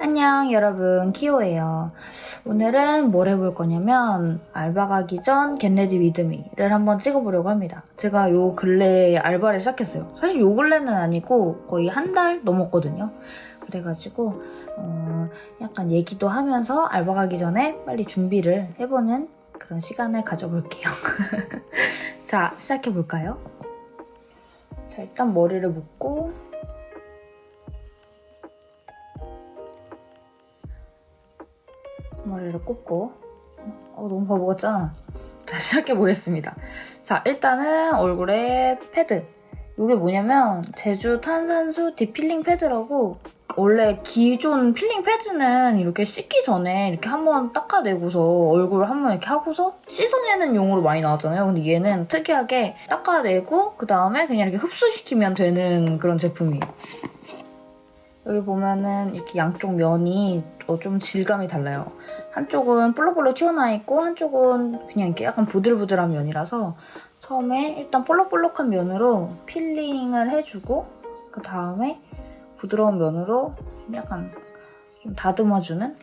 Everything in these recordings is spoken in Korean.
안녕 여러분 키오예요. 오늘은 뭘 해볼 거냐면 알바 가기 전 get ready with me를 한번 찍어보려고 합니다. 제가 요 근래에 알바를 시작했어요. 사실 요 근래는 아니고 거의 한 달 넘었거든요. 그래가지고 어, 약간 얘기도 하면서 알바 가기 전에 빨리 준비를 해보는 그런 시간을 가져볼게요. 자 시작해볼까요? 자 일단 머리를 묶고 머리를 꽂고 어, 너무 바보 같잖아. 자, 시작해보겠습니다. 자, 일단은 얼굴에 패드. 이게 뭐냐면 제주 탄산수 deep peeling 패드라고 원래 기존 필링 패드는 이렇게 씻기 전에 이렇게 한번 닦아내고서 얼굴 한번 이렇게 하고서 씻어내는 용으로 많이 나왔잖아요. 근데 얘는 특이하게 닦아내고 그 다음에 그냥 이렇게 흡수시키면 되는 그런 제품이에요. 여기 보면은 이렇게 양쪽 면이 어, 좀 질감이 달라요. 한쪽은 볼록볼록 튀어나와 있고 한쪽은 그냥 이렇게 약간 부들부들한 면이라서 처음에 일단 볼록볼록한 면으로 필링을 해주고 그 다음에 부드러운 면으로 약간 좀 다듬어주는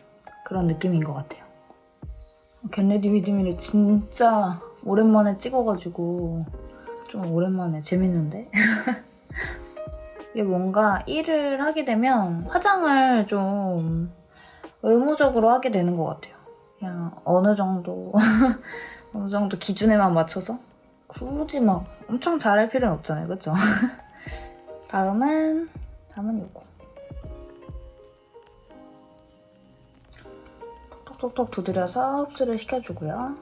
그런 느낌인 것 같아요. get ready with me를 진짜 오랜만에 찍어가지고 좀 오랜만에 재밌는데? 이게 뭔가 일을 하게 되면 화장을 좀 의무적으로 하게 되는 것 같아요. 그냥 어느 정도 어느 정도 기준에만 맞춰서 굳이 막 엄청 잘할 필요는 없잖아요. 그쵸? 다음은 다음은 이거 톡톡톡톡 두드려서 흡수를 시켜주고요.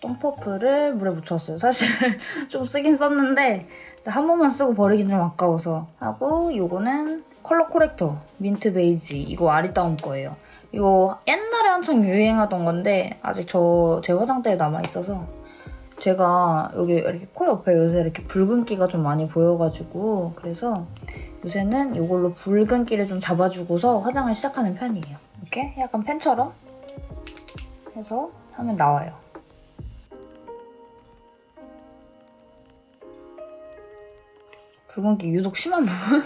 똥퍼프를 물에 묻혔어요. 사실 좀 쓰긴 썼는데 한 번만 쓰고 버리긴 좀 아까워서 하고 이거는 컬러 corrector 민트 베이지 이거 아리따움 거예요. 이거 옛날에 한창 유행하던 건데 아직 저 제 화장대에 남아있어서 제가 여기 이렇게 코 옆에 요새 이렇게 붉은기가 좀 많이 보여가지고 그래서 요새는 이걸로 붉은기를 좀 잡아주고서 화장을 시작하는 편이에요. 이렇게 약간 펜처럼 해서 하면 나와요. 붉은기 유독 심한 부분?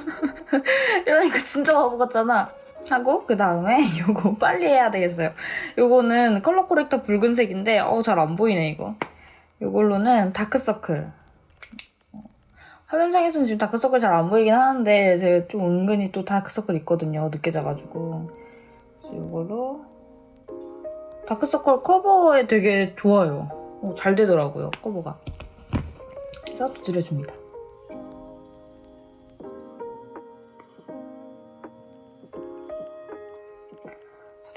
이러니까 진짜 바보 같잖아. 하고 그 다음에 이거 빨리 해야 되겠어요. 이거는 컬러 corrector 붉은색인데 어 잘 안 보이네 이거. 이걸로는 다크서클. 화면상에서는 지금 다크서클 잘 안 보이긴 하는데 제가 좀 은근히 또 다크서클 있거든요. 늦게 자가지고. 그래서 이걸로 다크서클 커버에 되게 좋아요. 어, 잘 되더라고요, 커버가. 그래서 두드려줍니다.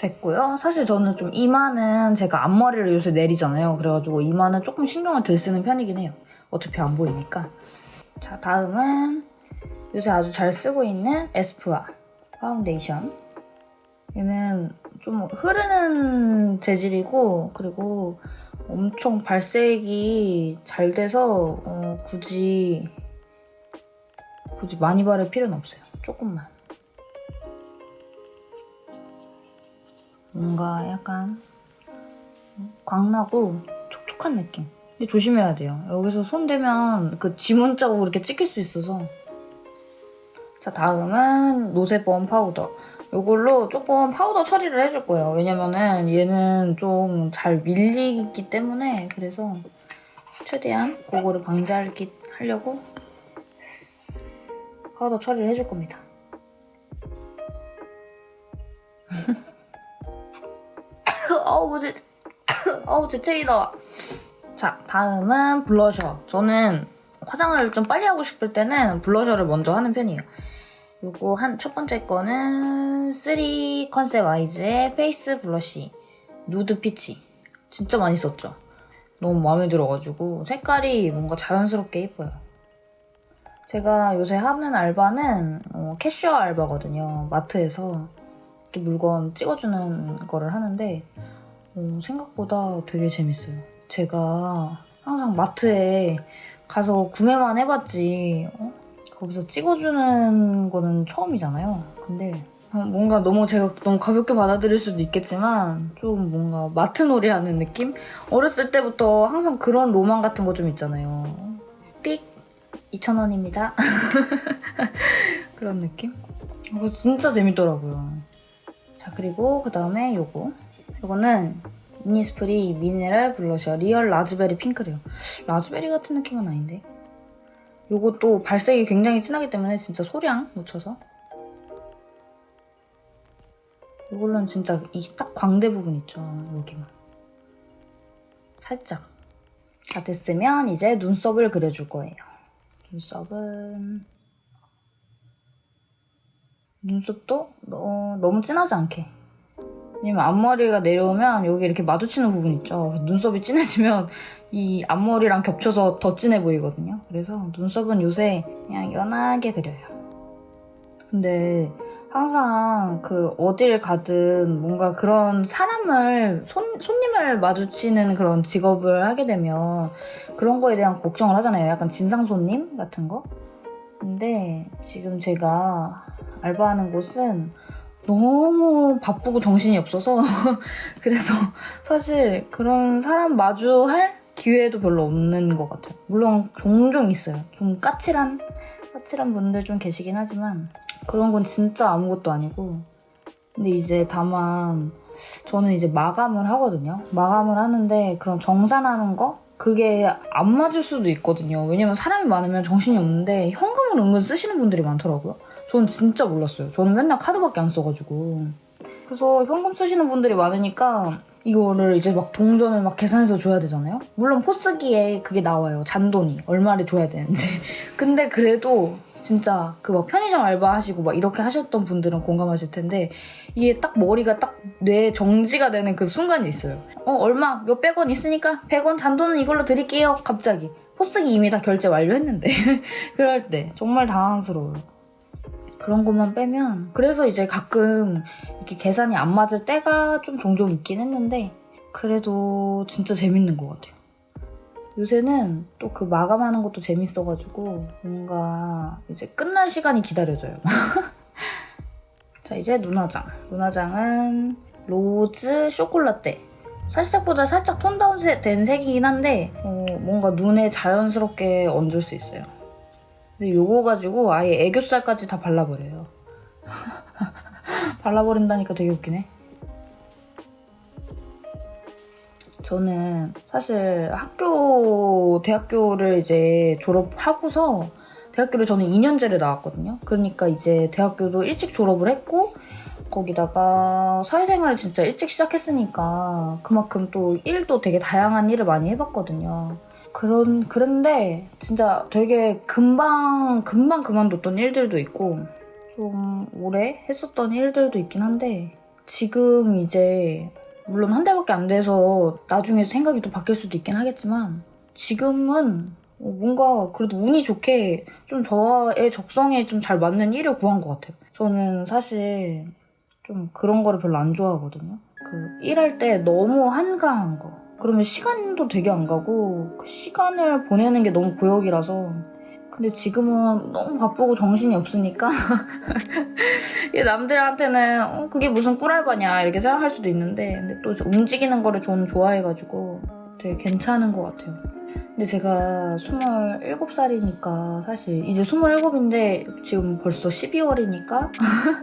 됐고요. 사실 저는 좀 이마는 제가 앞머리를 요새 내리잖아요. 그래가지고 이마는 조금 신경을 덜 쓰는 편이긴 해요. 어차피 안 보이니까. 자, 다음은 요새 아주 잘 쓰고 있는 에스쁘아 파운데이션. 얘는 좀 흐르는 재질이고 그리고 엄청 발색이 잘 돼서 어, 굳이 굳이 많이 바를 필요는 없어요. 조금만. 뭔가 약간 광나고 촉촉한 느낌. 근데 조심해야 돼요. 여기서 손 대면 그 지문 자국 이렇게 찍힐 수 있어서. 자, 다음은 no sebum 파우더. 이걸로 조금 파우더 처리를 해줄 거예요. 왜냐면은 얘는 좀 잘 밀리기 때문에 그래서 최대한 그거를 방지하려고 파우더 처리를 해줄 겁니다. 어우 제 어우 재채기 나와. 자 다음은 블러셔. 저는 화장을 좀 빨리 하고 싶을 때는 블러셔를 먼저 하는 편이에요. 요거 한 첫 번째 거는 3 Concept Eyes의 face blush 누드 피치. 진짜 많이 썼죠. 너무 마음에 들어가지고 색깔이 뭔가 자연스럽게 예뻐요. 제가 요새 하는 알바는 어, 캐셔 알바거든요. 마트에서 이렇게 물건 찍어주는 거를 하는데 어, 생각보다 되게 재밌어요. 제가 항상 마트에 가서 구매만 해봤지 어? 거기서 찍어주는 거는 처음이잖아요. 근데 어, 뭔가 너무 제가 너무 가볍게 받아들일 수도 있겠지만 좀 뭔가 마트 놀이 하는 느낌? 어렸을 때부터 항상 그런 로망 같은 거 좀 있잖아요. 삑! 2,000원입니다. 그런 느낌? 이거 진짜 재밌더라고요. 자 그리고 그 다음에 요거 요거는 이니스프리 미네랄 블러셔 real 라즈베리 핑크래요. 라즈베리 같은 느낌은 아닌데. 요것도 발색이 굉장히 진하기 때문에 진짜 소량 묻혀서. 이걸로는 진짜 이 딱 광대 부분 있죠 여기만. 살짝. 다 됐으면 이제 눈썹을 그려줄 거예요. 눈썹은 눈썹도 너, 너무 진하지 않게 왜냐면 앞머리가 내려오면 여기 이렇게 마주치는 부분 있죠 눈썹이 진해지면 이 앞머리랑 겹쳐서 더 진해 보이거든요 그래서 눈썹은 요새 그냥 연하게 그려요 근데 항상 그 어딜 가든 뭔가 그런 사람을 손, 손님을 마주치는 그런 직업을 하게 되면 그런 거에 대한 걱정을 하잖아요. 약간 진상 손님 같은 거. 근데 지금 제가 알바하는 곳은 너무 바쁘고 정신이 없어서 그래서 사실 그런 사람 마주할 기회도 별로 없는 것 같아요. 물론 종종 있어요. 좀 까칠한 까칠한 분들 좀 계시긴 하지만 그런 건 진짜 아무것도 아니고 근데 이제 다만 저는 이제 마감을 하거든요. 마감을 하는데 그런 정산하는 거 그게 안 맞을 수도 있거든요. 왜냐면 사람이 많으면 정신이 없는데 현금을 은근 쓰시는 분들이 많더라고요. 저는 진짜 몰랐어요. 저는 맨날 카드밖에 안 써가지고. 그래서 현금 쓰시는 분들이 많으니까 이거를 이제 막 동전을 막 계산해서 줘야 되잖아요. 물론 포스기에 그게 나와요. 잔돈이 얼마를 줘야 되는지. 근데 그래도 진짜 그 막 편의점 알바 하시고 막 이렇게 하셨던 분들은 공감하실 텐데 이게 딱 머리가 딱 뇌 정지가 되는 그 순간이 있어요. 어 얼마 몇백 원 있으니까 100원 잔돈은 이걸로 드릴게요. 갑자기 포스기 이미 다 결제 완료했는데 그럴 때 정말 당황스러워요. 그런 것만 빼면 그래서 이제 가끔 이렇게 계산이 안 맞을 때가 좀 종종 있긴 했는데 그래도 진짜 재밌는 것 같아요. 요새는 또 그 마감하는 것도 재밌어가지고 뭔가 이제 끝날 시간이 기다려져요. 자 이제 눈화장. 눈화장은 로즈 쇼콜라떼. 살짝보다 살짝 톤 다운 된 색이긴 한데 어, 뭔가 눈에 자연스럽게 얹을 수 있어요. 요거 가지고 아예 애교살까지 다 발라버려요. 발라버린다니까 되게 웃기네. 저는 사실 학교, 대학교를 이제 졸업하고서 대학교를 저는 2년제를 나왔거든요. 그러니까 이제 대학교도 일찍 졸업을 했고 거기다가 사회생활을 진짜 일찍 시작했으니까 그만큼 또 일도 되게 다양한 일을 많이 해봤거든요. 그런 그런데 진짜 되게 금방 금방 그만뒀던 일들도 있고 좀 오래 했었던 일들도 있긴 한데 지금 이제 물론 한 달밖에 안 돼서 나중에 생각이 또 바뀔 수도 있긴 하겠지만 지금은 뭔가 그래도 운이 좋게 좀 저의 적성에 좀 잘 맞는 일을 구한 것 같아요. 저는 사실 좀 그런 거를 별로 안 좋아하거든요. 그 일할 때 너무 한가한 거. 그러면 시간도 되게 안 가고 그 시간을 보내는 게 너무 고역이라서 근데 지금은 너무 바쁘고 정신이 없으니까 남들한테는 어, 그게 무슨 꿀알바냐 이렇게 생각할 수도 있는데 근데 또 움직이는 거를 저는 좋아해가지고 되게 괜찮은 것 같아요. 근데 제가 27살이니까 사실 이제 27인데 지금 벌써 12월이니까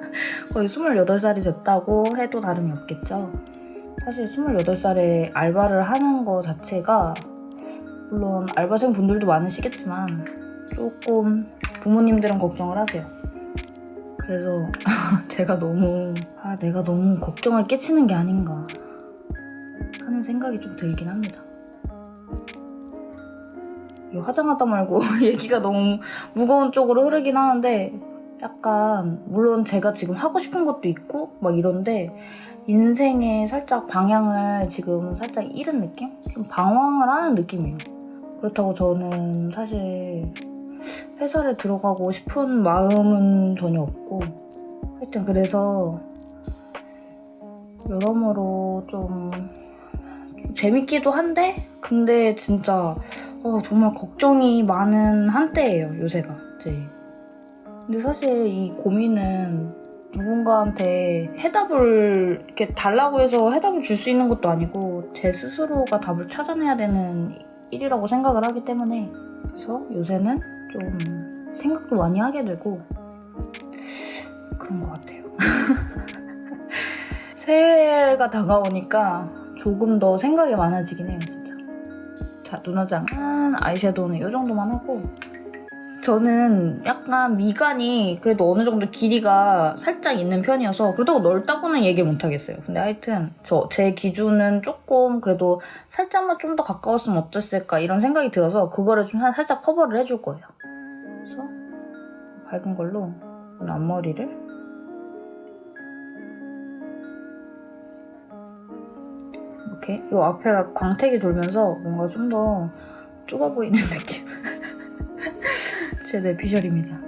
거의 28살이 됐다고 해도 다름이 없겠죠. 사실 28살에 알바를 하는 거 자체가 물론 알바생 분들도 많으시겠지만 조금 부모님들은 걱정을 하세요. 그래서 제가 너무 아 내가 너무 걱정을 끼치는 게 아닌가 하는 생각이 좀 들긴 합니다. 이 화장하다 말고 얘기가 너무 무거운 쪽으로 흐르긴 하는데 약간 물론 제가 지금 하고 싶은 것도 있고 막 이런데 인생의 살짝 방향을 지금 살짝 잃은 느낌? 좀 방황을 하는 느낌이에요. 그렇다고 저는 사실 회사를 들어가고 싶은 마음은 전혀 없고 하여튼 그래서 여러모로 좀, 좀 재밌기도 한데 근데 진짜 어, 정말 걱정이 많은 한때예요 요새가 이제 근데 사실 이 고민은 누군가한테 해답을 이렇게 달라고 해서 해답을 줄 수 있는 것도 아니고 제 스스로가 답을 찾아내야 되는 일이라고 생각을 하기 때문에 그래서 요새는 좀 생각도 많이 하게 되고 그런 것 같아요. 새해가 다가오니까 조금 더 생각이 많아지긴 해요, 진짜. 자, 눈화장은 아이섀도우는 이 정도만 하고 저는 약간 미간이 그래도 어느 정도 길이가 살짝 있는 편이어서 그렇다고 넓다고는 얘기 못 하겠어요. 근데 하여튼 저 제 기준은 조금 그래도 살짝만 좀 더 가까웠으면 어땠을까 이런 생각이 들어서 그거를 좀 살- 살짝 커버를 해줄 거예요. 그래서 밝은 걸로 오늘 앞머리를 이렇게 이 앞에가 광택이 돌면서 뭔가 좀 더 좁아 보이는 느낌. 제 내피셜입니다.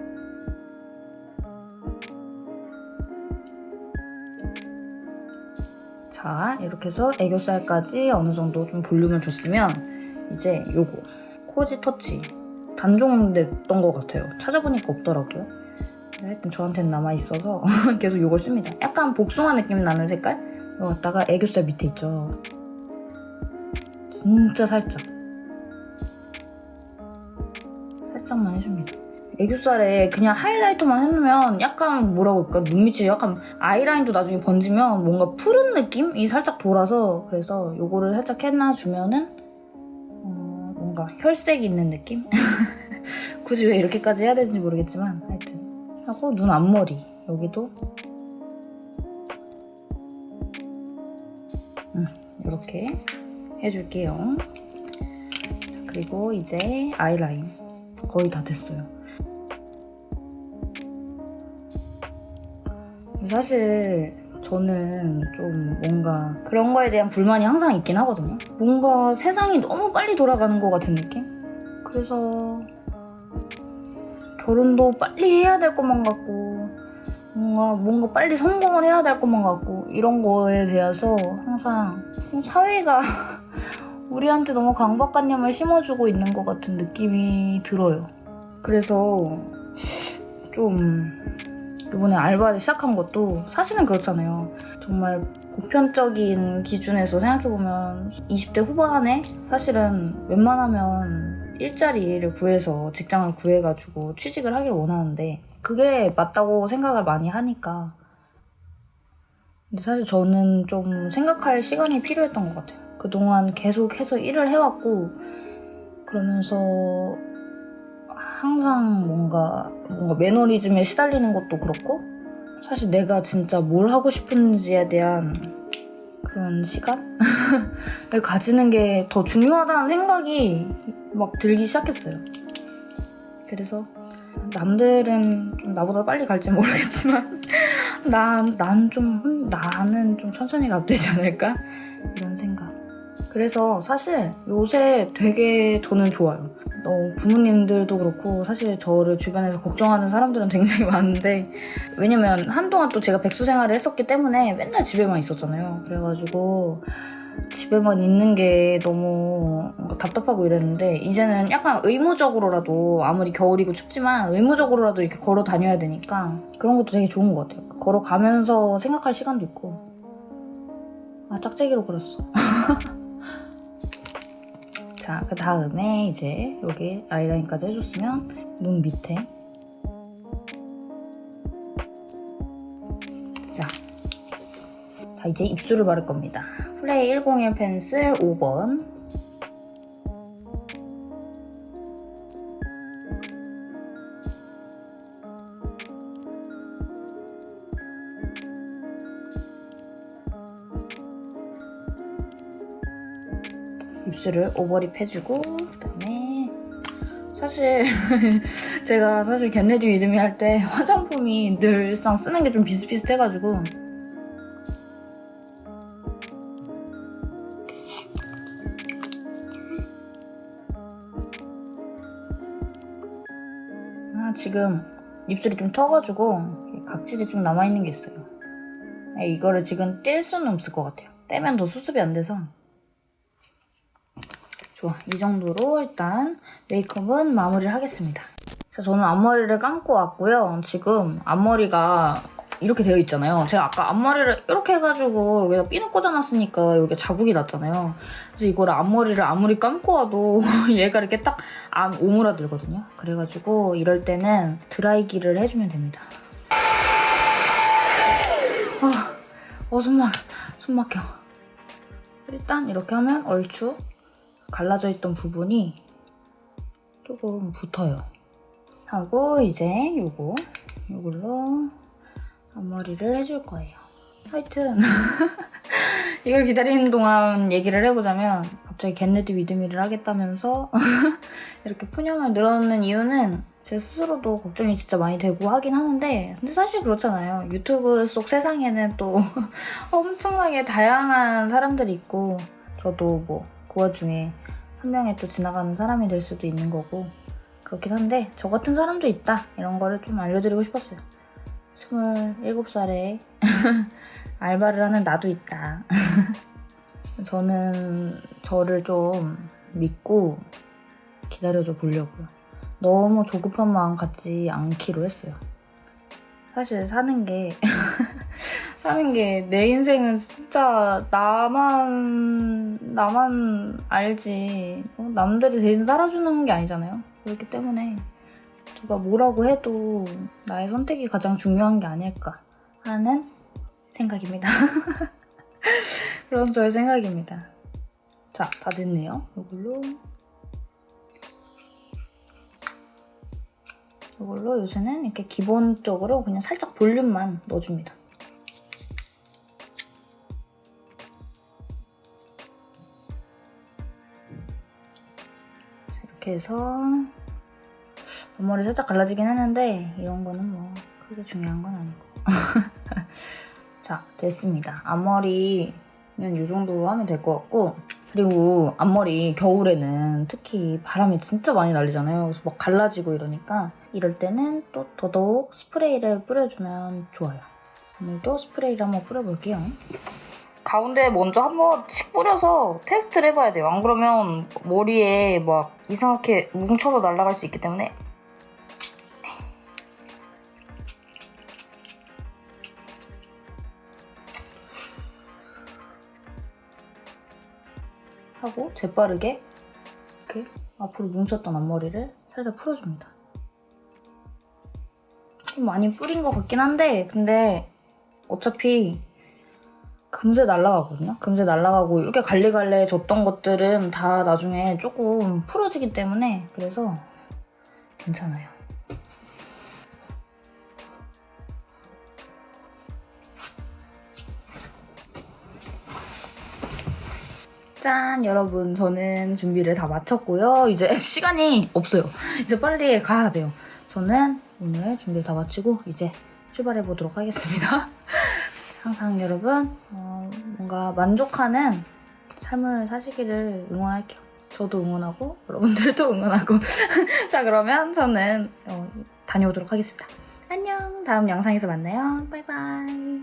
자, 이렇게 해서 애교살까지 어느 정도 좀 볼륨을 줬으면 이제 요거 코지 터치 단종 됐던 것 같아요. 찾아보니까 없더라고요. 하여튼 저한테는 남아있어서 계속 이걸 씁니다. 약간 복숭아 느낌 나는 색깔? 이거 갖다가 애교살 밑에 있죠. 진짜 살짝. 살짝만 해줍니다. 애교살에 그냥 하이라이터만 해놓으면 약간 뭐라고 할까 눈 밑이 약간 아이라인도 나중에 번지면 뭔가 푸른 느낌이 살짝 돌아서 그래서 요거를 살짝 해놔주면은 어, 뭔가 혈색 있는 느낌? 굳이 왜 이렇게까지 해야 되는지 모르겠지만 하여튼 하고 눈 앞머리 여기도 음, 이렇게 해줄게요. 자, 그리고 이제 아이라인 거의 다 됐어요. 사실 저는 좀 뭔가 그런 거에 대한 불만이 항상 있긴 하거든요. 뭔가 세상이 너무 빨리 돌아가는 것 같은 느낌? 그래서 결혼도 빨리 해야 될 것만 같고 뭔가 뭔가 빨리 성공을 해야 될 것만 같고 이런 거에 대해서 항상 사회가 우리한테 너무 강박관념을 심어주고 있는 것 같은 느낌이 들어요. 그래서 좀 이번에 알바를 시작한 것도 사실은 그렇잖아요. 정말 보편적인 기준에서 생각해보면 20대 후반에 사실은 웬만하면 일자리를 구해서 직장을 구해가지고 취직을 하길 원하는데 그게 맞다고 생각을 많이 하니까 근데 사실 저는 좀 생각할 시간이 필요했던 것 같아요. 그동안 계속해서 일을 해왔고 그러면서 항상 뭔가 뭔가 매너리즘에 시달리는 것도 그렇고 사실 내가 진짜 뭘 하고 싶은지에 대한 그런 시간을 가지는 게 더 중요하다는 생각이 막 들기 시작했어요. 그래서 남들은 좀 나보다 빨리 갈지 모르겠지만 난, 난 좀, 나는 좀 천천히 가도 되지 않을까? 이런 생각. 그래서 사실 요새 되게 저는 좋아요. 어, 부모님들도 그렇고 사실 저를 주변에서 걱정하는 사람들은 굉장히 많은데 왜냐면 한동안 또 제가 백수 생활을 했었기 때문에 맨날 집에만 있었잖아요. 그래가지고 집에만 있는 게 너무 답답하고 이랬는데 이제는 약간 의무적으로라도 아무리 겨울이고 춥지만 의무적으로라도 이렇게 걸어 다녀야 되니까 그런 것도 되게 좋은 것 같아요. 걸어가면서 생각할 시간도 있고 아 짝짝이로 그렸어. 자, 그 다음에 이제 여기 아이라인까지 해줬으면 눈 밑에 자, 자 이제 입술을 바를 겁니다. 플레이 101 펜슬 5번 입술을 overlip 해주고 그다음에 사실 제가 사실 get ready with me 할때 화장품이 늘상 쓰는 게 좀 비슷비슷해가지고 아, 지금 입술이 좀 터가지고 각질이 좀 남아있는 게 있어요. 네, 이거를 지금 뗄 수는 없을 것 같아요. 떼면 더 수습이 안 돼서 좋아, 이 정도로 일단 메이크업은 마무리를 하겠습니다. 자, 저는 앞머리를 감고 왔고요. 지금 앞머리가 이렇게 되어 있잖아요. 제가 아까 앞머리를 이렇게 해가지고 여기다 핀을 꽂아놨으니까 여기 자국이 났잖아요. 그래서 이거를 앞머리를 아무리 감고 와도 얘가 이렇게 딱 안 오므라들거든요. 그래가지고 이럴 때는 드라이기를 해주면 됩니다. 어, 숨막, 숨 막혀. 일단 이렇게 하면 얼추 갈라져 있던 부분이 조금 붙어요. 하고 이제 요거, 요걸로 앞머리를 해줄 거예요. 하여튼 이걸 기다리는 동안 얘기를 해보자면 갑자기 get ready with me를 하겠다면서 이렇게 푸념을 늘어놓는 이유는 제 스스로도 걱정이 진짜 많이 되고 하긴 하는데 근데 사실 그렇잖아요. 유튜브 속 세상에는 또 엄청나게 다양한 사람들이 있고 저도 뭐 그 와중에 한 명의 또 지나가는 사람이 될 수도 있는 거고 그렇긴 한데 저 같은 사람도 있다 이런 거를 좀 알려드리고 싶었어요. 27살에 알바를 하는 나도 있다. 저는 저를 좀 믿고 기다려줘 보려고요. 너무 조급한 마음 갖지 않기로 했어요. 사실 사는 게 사는 게 내 인생은 진짜 나만 나만 알지 어, 남들이 대신 살아주는 게 아니잖아요. 그렇기 때문에 누가 뭐라고 해도 나의 선택이 가장 중요한 게 아닐까 하는 생각입니다. 그런 저의 생각입니다. 자, 다 됐네요. 이걸로 이걸로 요새는 이렇게 기본적으로 그냥 살짝 볼륨만 넣어줍니다. 이렇게 해서 앞머리 살짝 갈라지긴 했는데 이런 거는 뭐 크게 중요한 건 아니고. 자 됐습니다. 앞머리는 이 정도로 하면 될 것 같고 그리고 앞머리 겨울에는 특히 바람이 진짜 많이 날리잖아요. 그래서 막 갈라지고 이러니까 이럴 때는 또 더더욱 스프레이를 뿌려주면 좋아요. 오늘도 스프레이를 한번 뿌려볼게요 가운데 먼저 한 번씩 뿌려서 테스트를 해봐야 돼요 안 그러면 머리에 막 이상하게 뭉쳐서 날아갈 수 있기 때문에 하고 재빠르게 이렇게 앞으로 뭉쳤던 앞머리를 살짝 풀어줍니다. 좀 많이 뿌린 것 같긴 한데 근데 어차피 금세 날아가거든요. 금세 날아가고 이렇게 갈래갈래 줬던 것들은 다 나중에 조금 풀어지기 때문에 그래서 괜찮아요. 짠 여러분. 저는 준비를 다 마쳤고요. 이제 시간이 없어요. 이제 빨리 가야 돼요. 저는 오늘 준비를 다 마치고 이제 출발해 보도록 하겠습니다 항상 여러분 어, 뭔가 만족하는 삶을 사시기를 응원할게요. 저도 응원하고 여러분들도 응원하고. 자 그러면 저는 어, 다녀오도록 하겠습니다. 안녕. 다음 영상에서 만나요. 바이바이